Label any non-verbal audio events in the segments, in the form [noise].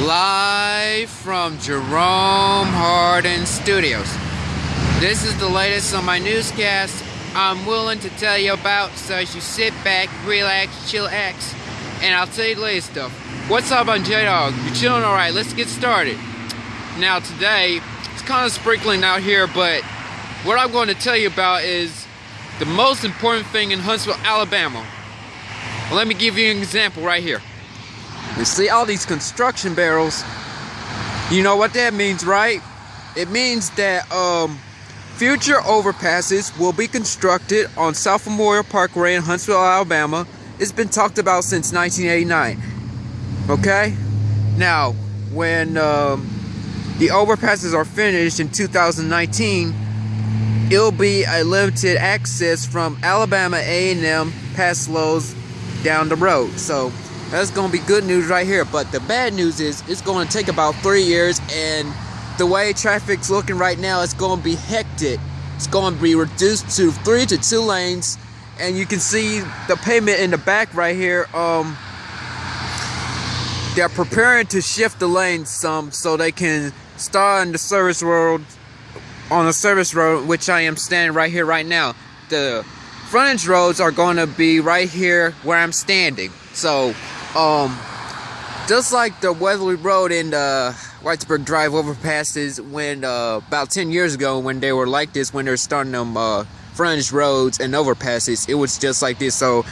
Live from Jerome Hardin Studios. This is the latest on my newscast I'm willing to tell you about so as you sit back, relax, chillax, and I'll tell you the latest stuff. What's up on J-Dog? You chilling alright? Let's get started. Now today, it's kind of sprinkling out here, but what I'm going to tell you about is the most important thing in Huntsville, Alabama. Well, let me give you an example right here. You see all these construction barrels. You know what that means, right? It means that um, future overpasses will be constructed on South Memorial Parkway in Huntsville, Alabama. It's been talked about since 1989. Okay? Now, when um, the overpasses are finished in 2019, it'll be a limited access from Alabama A&M past Lowe's down the road. So that's going to be good news right here. But the bad news is it's going to take about three years, and the way traffic's looking right now, it's going to be hectic. It's going to be reduced to three to two lanes, and you can see the pavement in the back right here. Um, they're preparing to shift the lanes some so they can start on the service road on the service road, which I am standing right here right now. The frontage roads are going to be right here where I'm standing. So um, just like the Weatherly Road and uh, Whitesburg Drive overpasses when uh, about 10 years ago when they were like this, when they're starting them uh, frontage roads and overpasses, it was just like this. So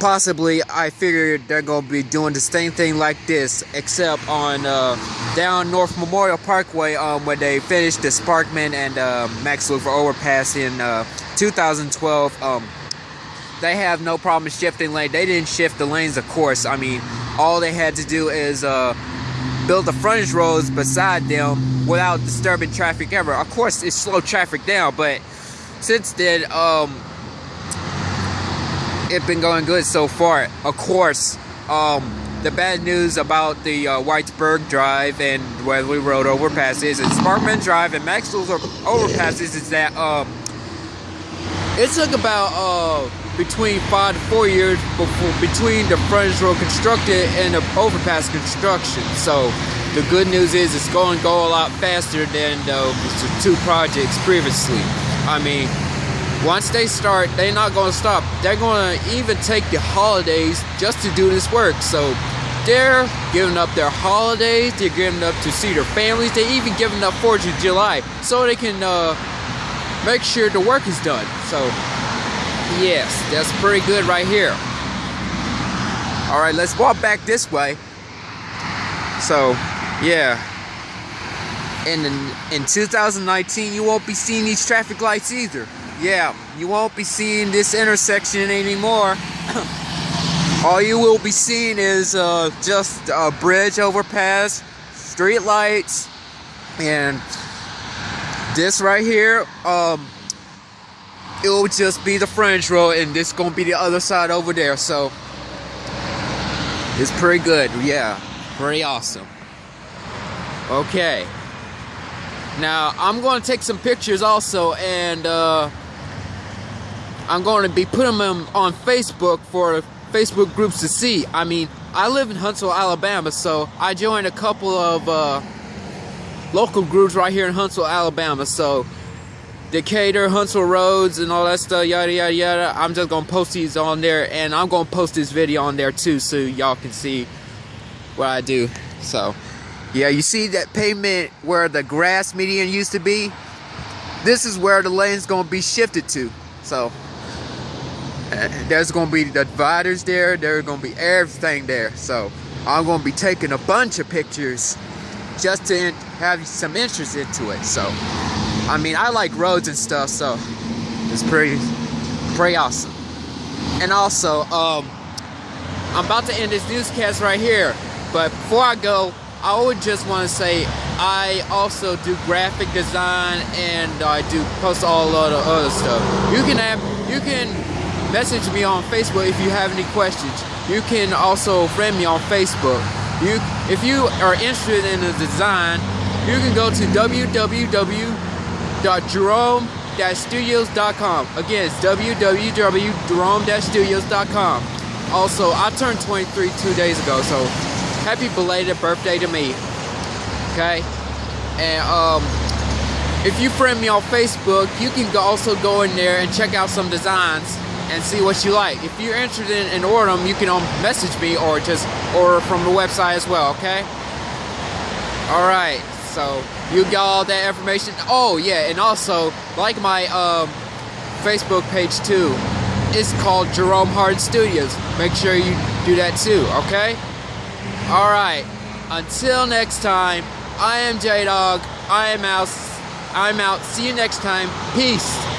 possibly I figured they're going to be doing the same thing like this, except on uh, down North Memorial Parkway um, where they finished the Sparkman and uh, Max Luther overpass in uh, 2012. Um, they have no problem shifting lane. They didn't shift the lanes, of course. I mean, all they had to do is uh, build the frontage roads beside them without disturbing traffic ever. Of course, it slowed traffic down, but since then, um, it's been going good so far. Of course, um, the bad news about the uh, Whitesburg Drive and Weatherly Road overpasses and Sparkman Drive and Maxwell's overpasses is that um, it took about uh, between five to four years before between the frontage road constructed and the overpass construction. So the good news is it's going to go a lot faster than the two projects previously. I mean, once they start, they're not going to stop. They're going to even take the holidays just to do this work. So they're giving up their holidays. They're giving up to see their families. They're even giving up 4th of July so they can uh, make sure the work is done. So Yes, that's pretty good right here. All right, let's walk back this way. So, yeah. And in, in 2019, you won't be seeing these traffic lights either. Yeah, you won't be seeing this intersection anymore. [coughs] All you will be seeing is uh, just a bridge overpass, street lights, and this right here. Um, it will just be the frontage road and this gonna be the other side over there so it's pretty good yeah pretty awesome okay now I'm going to take some pictures also and uh, I'm going to be putting them on Facebook for Facebook groups to see I mean I live in Huntsville Alabama so I joined a couple of uh, local groups right here in Huntsville Alabama so Decatur, Huntsville Roads, and all that stuff, yada yada yada. I'm just gonna post these on there, and I'm gonna post this video on there too, so y'all can see what I do. So, yeah, you see that pavement where the grass median used to be? This is where the lane's gonna be shifted to. So, uh, there's gonna be the dividers there. There's gonna be everything there. So, I'm gonna be taking a bunch of pictures just to have some interest into it. So. I mean, I like roads and stuff, so it's pretty, pretty awesome. And also, um, I'm about to end this newscast right here, but before I go, I would just want to say I also do graphic design and I do post all of the other stuff. You can have, you can message me on Facebook if you have any questions. You can also friend me on Facebook. You, if you are interested in the design, you can go to www www.jerome-studios.com. Again, it's www.jerome-studios.com. Also, I turned 23 two days ago, so happy belated birthday to me. Okay? And um, if you friend me on Facebook, you can also go in there and check out some designs and see what you like. If you're interested in, in ordering them, you can um, message me or just order from the website as well, okay? Alright, so you got all that information. Oh, yeah, and also, like my um, Facebook page too, it's called Jerome Hard Studios. Make sure you do that too, okay? Alright, until next time, I am J Dog. I am out. I'm out. See you next time. Peace.